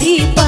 Kidapo